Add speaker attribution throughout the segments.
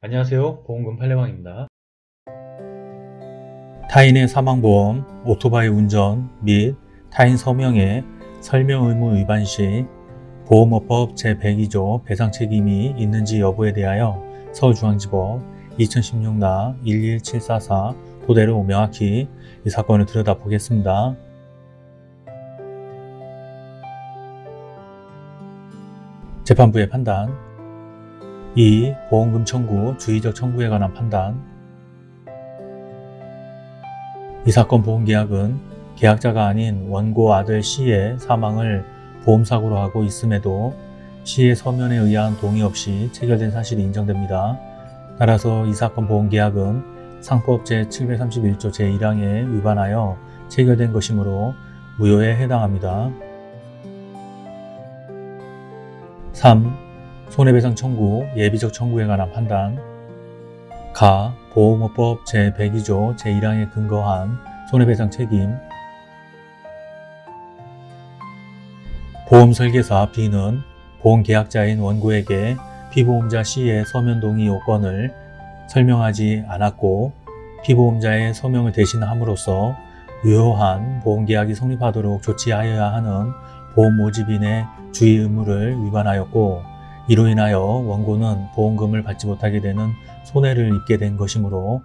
Speaker 1: 안녕하세요 보험금 팔례방입니다. 타인의 사망보험, 오토바이 운전 및 타인 서명의 설명 의무 위반 시 보험업법 제102조 배상 책임이 있는지 여부에 대하여 서울중앙지법 2016나 11744 토대로 명확히 이 사건을 들여다보겠습니다. 재판부의 판단 2. 보험금 청구, 주의적 청구에 관한 판단 이 사건 보험계약은 계약자가 아닌 원고 아들 C의 사망을 보험사고로 하고 있음에도 C의 서면에 의한 동의 없이 체결된 사실이 인정됩니다. 따라서 이 사건 보험계약은 상법 제731조 제1항에 위반하여 체결된 것이므로 무효에 해당합니다. 3. 손해배상 청구, 예비적 청구에 관한 판단 가. 보험업법 제102조 제1항에 근거한 손해배상 책임 보험설계사 B는 보험계약자인 원고에게 피보험자 C의 서면 동의 요건을 설명하지 않았고 피보험자의 서명을 대신함으로써 유효한 보험계약이 성립하도록 조치하여야 하는 보험 모집인의 주의 의무를 위반하였고 이로 인하여 원고는 보험금을 받지 못하게 되는 손해를 입게 된 것이므로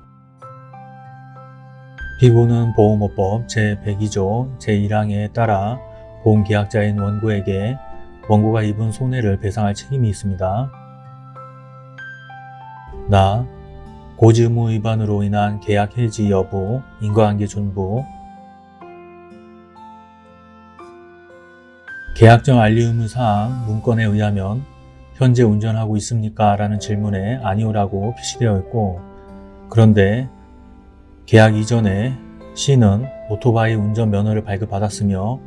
Speaker 1: 피고는 보험업법 제102조 제1항에 따라 보험계약자인 원고에게 원고가 입은 손해를 배상할 책임이 있습니다. 나 고지의무 위반으로 인한 계약 해지 여부, 인과관계 존부 계약정 알리 의무 사항 문건에 의하면 현재 운전하고 있습니까? 라는 질문에 아니오라고 표시되어 있고 그런데 계약 이전에 C는 오토바이 운전 면허를 발급받았으며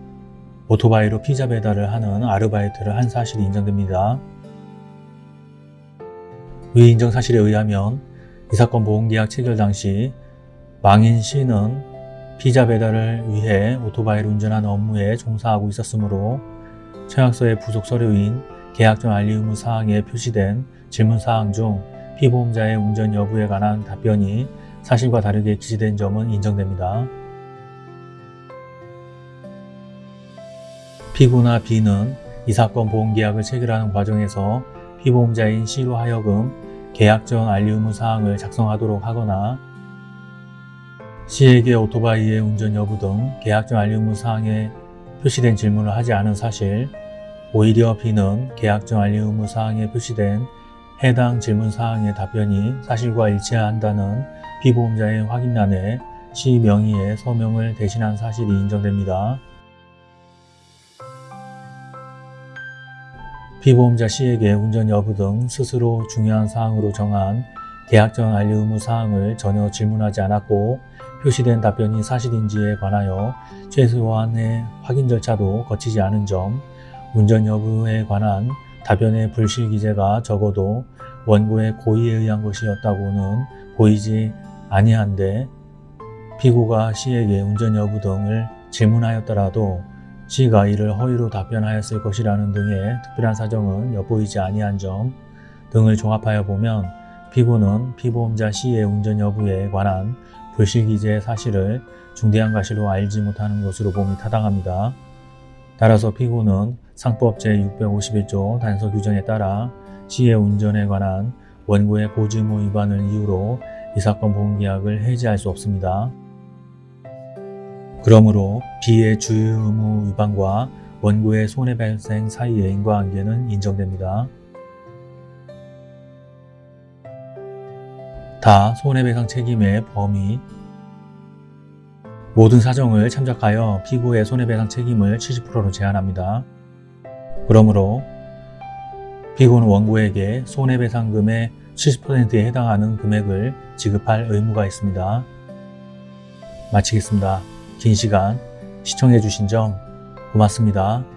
Speaker 1: 오토바이로 피자 배달을 하는 아르바이트를 한 사실이 인정됩니다. 위 인정 사실에 의하면 이 사건 보험계약 체결 당시 망인 C는 피자 배달을 위해 오토바이를 운전하는 업무에 종사하고 있었으므로 청약서의 부속 서류인 계약정 알리 의무 사항에 표시된 질문사항 중 피보험자의 운전 여부에 관한 답변이 사실과 다르게 기재된 점은 인정됩니다. 피고나 B는 이 사건 보험계약을 체결하는 과정에서 피보험자인 C로 하여금 계약 전 알리 의무 사항을 작성하도록 하거나 C에게 오토바이의 운전 여부 등 계약 전 알리 의무 사항에 표시된 질문을 하지 않은 사실 오히려 B는 계약정 알리 의무 사항에 표시된 해당 질문 사항의 답변이 사실과 일치한다는 피보험자의 확인란에 C 명의의 서명을 대신한 사실이 인정됩니다. 피보험자 C에게 운전 여부 등 스스로 중요한 사항으로 정한 계약정 알리 의무 사항을 전혀 질문하지 않았고 표시된 답변이 사실인지에 관하여 최소한의 확인 절차도 거치지 않은 점, 운전 여부에 관한 답변의 불실 기재가 적어도 원고의 고의에 의한 것이었다고는 보이지 아니한데 피고가 C에게 운전 여부 등을 질문하였더라도 C가 이를 허위로 답변하였을 것이라는 등의 특별한 사정은 엿보이지 아니한 점 등을 종합하여 보면 피고는 피보험자 C의 운전 여부에 관한 불실기재의 사실을 중대한 과실로 알지 못하는 것으로 봄이 타당합니다. 따라서 피고는 상법 제651조 단서 규정에 따라 시의 운전에 관한 원고의 고지의무 위반을 이유로 이 사건 보험계약을 해지할 수 없습니다. 그러므로 B의 주의의무 위반과 원고의 손해발생 사이의 인과관계는 인정됩니다. 다 손해배상 책임의 범위 모든 사정을 참작하여 피고의 손해배상 책임을 70%로 제한합니다. 그러므로 피고는 원고에게 손해배상금의 70%에 해당하는 금액을 지급할 의무가 있습니다. 마치겠습니다. 긴 시간 시청해 주신 점 고맙습니다.